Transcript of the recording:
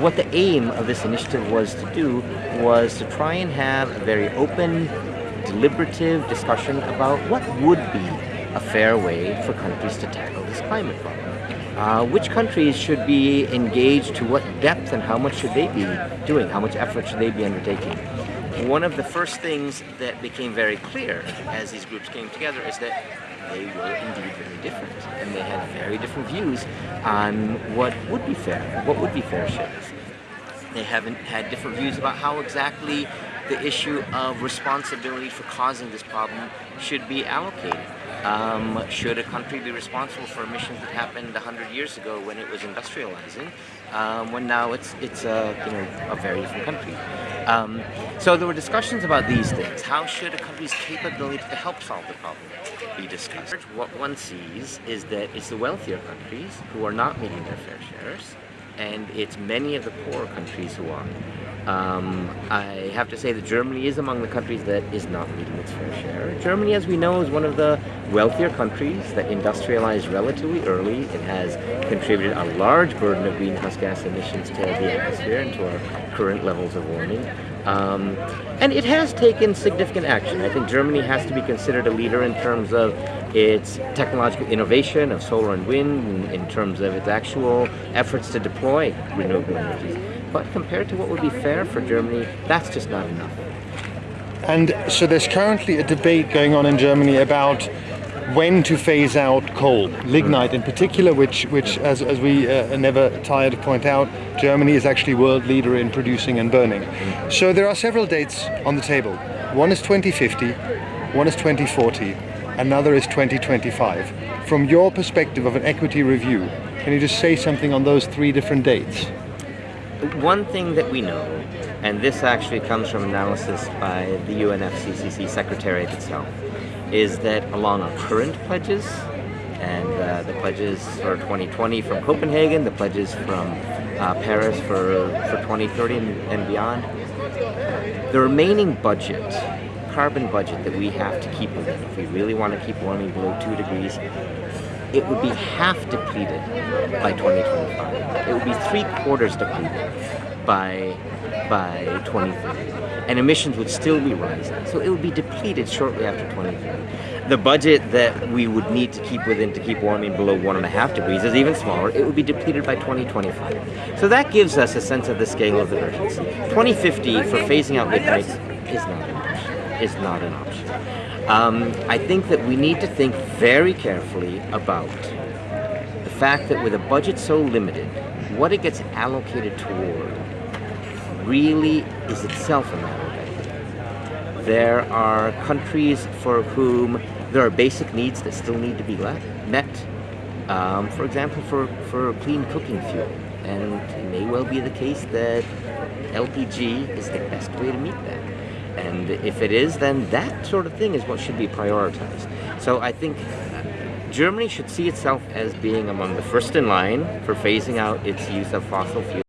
what the aim of this initiative was to do was to try and have a very open, deliberative discussion about what would be a fair way for countries to tackle this climate problem. Uh, which countries should be engaged to what depth and how much should they be doing? How much effort should they be undertaking? One of the first things that became very clear as these groups came together is that they were indeed very different and they had very different views on what would be fair, what would be fair shares. They haven't had different views about how exactly the issue of responsibility for causing this problem should be allocated. Um, should a country be responsible for emissions that happened 100 years ago when it was industrializing, um, when now it's it's a you know a very different country? Um, so there were discussions about these things. How should a country's capability to help solve the problem be discussed? What one sees is that it's the wealthier countries who are not meeting their fair shares, and it's many of the poorer countries who are. Um, I have to say that Germany is among the countries that is not meeting its fair share. Germany, as we know, is one of the wealthier countries that industrialized relatively early. It has contributed a large burden of greenhouse gas emissions to the atmosphere and to our current levels of warming. Um, and it has taken significant action. I think Germany has to be considered a leader in terms of its technological innovation of solar and wind, in, in terms of its actual efforts to deploy renewable energies. But compared to what would be fair for Germany, that's just not enough. And so there's currently a debate going on in Germany about when to phase out coal, lignite in particular, which, which as, as we uh, never tired to point out, Germany is actually world leader in producing and burning. So there are several dates on the table. One is 2050, one is 2040, another is 2025. From your perspective of an equity review, can you just say something on those three different dates? One thing that we know, and this actually comes from analysis by the UNFCCC Secretariat itself, is that along our current pledges, and uh, the pledges for 2020 from Copenhagen, the pledges from uh, Paris for, for 2030 and, and beyond, the remaining budget, carbon budget that we have to keep within, if we really want to keep warming below 2 degrees, it would be half depleted by 2025. It would be three quarters depleted by by 2030. And emissions would still be rising. So it would be depleted shortly after 2030. The budget that we would need to keep within to keep warming below one and a half degrees is even smaller. It would be depleted by 2025. So that gives us a sense of the scale of the urgency. 2050 for phasing out lignite is not. Is not an option. Um, I think that we need to think very carefully about the fact that with a budget so limited, what it gets allocated toward really is itself a matter of equity. There are countries for whom there are basic needs that still need to be met. Um, for example, for, for clean cooking fuel. And it may well be the case that LPG is the best way to meet that. And if it is, then that sort of thing is what should be prioritized. So I think uh, Germany should see itself as being among the first in line for phasing out its use of fossil fuels.